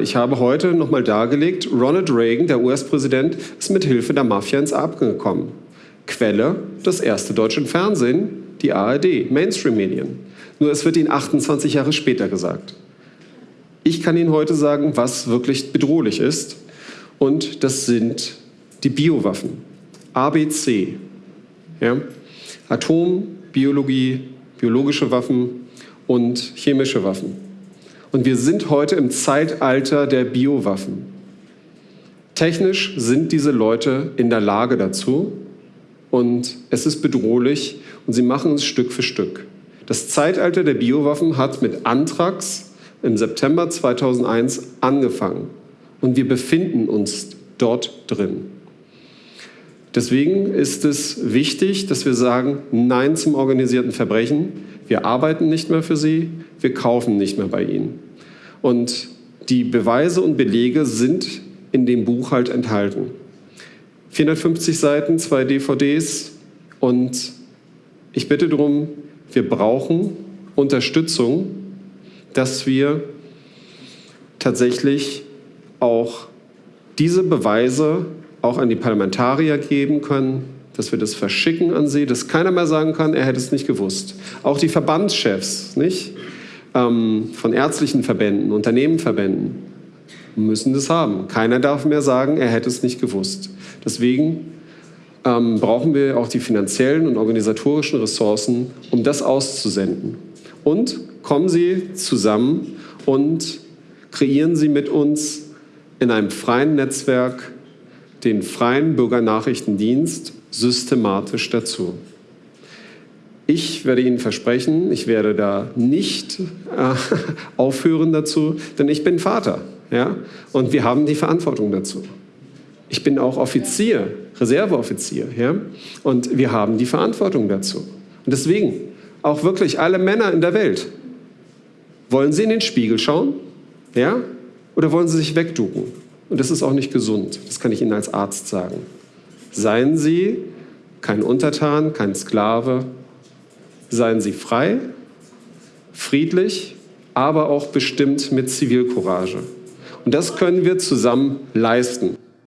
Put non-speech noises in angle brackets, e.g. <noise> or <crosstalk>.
Ich habe heute nochmal dargelegt, Ronald Reagan, der US-Präsident, ist mit Hilfe der Mafia ins Abgen gekommen. Quelle, das erste deutsche Fernsehen, die ARD, Mainstream-Medien. Nur es wird Ihnen 28 Jahre später gesagt. Ich kann Ihnen heute sagen, was wirklich bedrohlich ist. Und das sind die Biowaffen. ABC. Ja? Atom, Biologie, biologische Waffen und chemische Waffen. Und wir sind heute im Zeitalter der Biowaffen. Technisch sind diese Leute in der Lage dazu und es ist bedrohlich und sie machen es Stück für Stück. Das Zeitalter der Biowaffen hat mit Anthrax im September 2001 angefangen und wir befinden uns dort drin. Deswegen ist es wichtig, dass wir sagen Nein zum organisierten Verbrechen. Wir arbeiten nicht mehr für sie, wir kaufen nicht mehr bei ihnen. Und die Beweise und Belege sind in dem Buch halt enthalten. 450 Seiten, zwei DVDs und ich bitte darum, wir brauchen Unterstützung, dass wir tatsächlich auch diese Beweise auch an die Parlamentarier geben können, dass wir das verschicken an sie, dass keiner mehr sagen kann, er hätte es nicht gewusst. Auch die Verbandschefs, nicht? ähm, von ärztlichen Verbänden, Unternehmenverbänden müssen das haben. Keiner darf mehr sagen, er hätte es nicht gewusst. Deswegen ähm, brauchen wir auch die finanziellen und organisatorischen Ressourcen, um das auszusenden. Und kommen Sie zusammen und kreieren Sie mit uns in einem freien Netzwerk den freien Bürgernachrichtendienst systematisch dazu. Ich werde Ihnen versprechen, ich werde da nicht äh, <laughs> aufhören dazu, denn ich bin Vater. Ja? Und wir haben die Verantwortung dazu. Ich bin auch Offizier, Reserveoffizier. Ja? Und wir haben die Verantwortung dazu. Und deswegen, auch wirklich alle Männer in der Welt, wollen sie in den Spiegel schauen? Ja? Oder wollen sie sich wegducken? Und das ist auch nicht gesund. Das kann ich Ihnen als Arzt sagen. Seien Sie kein Untertan, kein Sklave, Seien Sie frei, friedlich, aber auch bestimmt mit Zivilcourage. Und das können wir zusammen leisten.